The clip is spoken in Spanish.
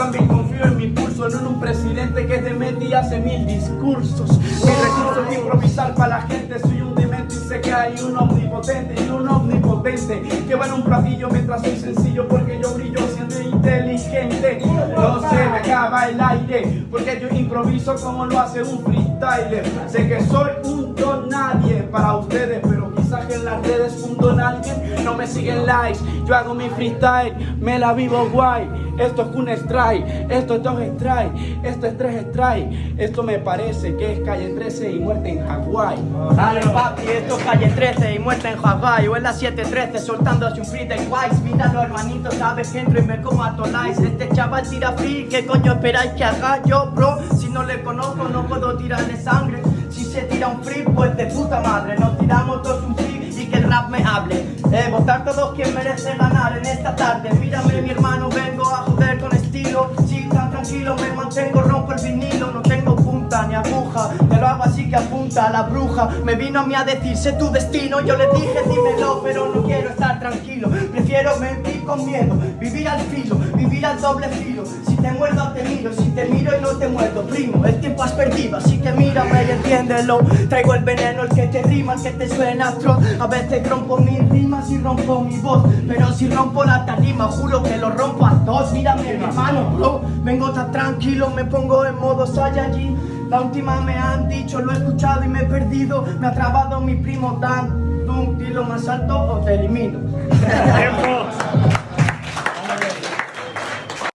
también confío en mi pulso, no en un presidente que te mete y hace mil discursos. Mi recurso es improvisar para la gente, soy un demente y sé que hay un omnipotente y un omnipotente que va en un platillo mientras soy sencillo porque yo brillo siendo inteligente. No se me acaba el aire porque yo improviso como lo hace un freestyler. Sé que soy un don nadie para ustedes, no me siguen likes. Yo hago mi freestyle, me la vivo guay. Esto es un strike, esto es dos strike, esto es tres strike. Esto me parece que es calle 13 y muerte en Hawái. Dale papi, esto es calle 13 y muerte en Hawái O en la 713 soltando así un free de Wise Míralo hermanito, sabes que entro y me como a Tolais Este chaval tira free, ¿qué coño esperáis que haga yo, bro? Si no le conozco no puedo tirarle sangre Si se tira un free, pues de puta madre Nos tiramos todos un eh, votar todos quien merece ganar en esta tarde. Mírame mi hermano, vengo a joder con estilo. Sí, tan tranquilo, me mantengo, rompo el vinilo. No tengo punta ni aguja, te lo hago así que apunta la bruja. Me vino a mí a decir, sé tu destino Yo le dije, dímelo, pero no quiero estar tranquilo. Prefiero mentir vivir al filo, vivir al doble filo. Si te muerdo te miro, si te miro y no te muerdo Primo, el tiempo has perdido, así que mírame y entiéndelo. Traigo el veneno, el que te rima, el que te suena atroz A veces rompo mis rimas y rompo mi voz Pero si rompo la tarima, juro que lo rompo a todos Mírame mi hermano, bro, vengo tan tranquilo Me pongo en modo Saiyajin. La última me han dicho, lo he escuchado y me he perdido. Me ha trabado mi primo Dan Dum, dilo más alto o te elimino.